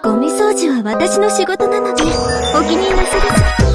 ゴミ掃除は私の仕事なのでお気になさらず。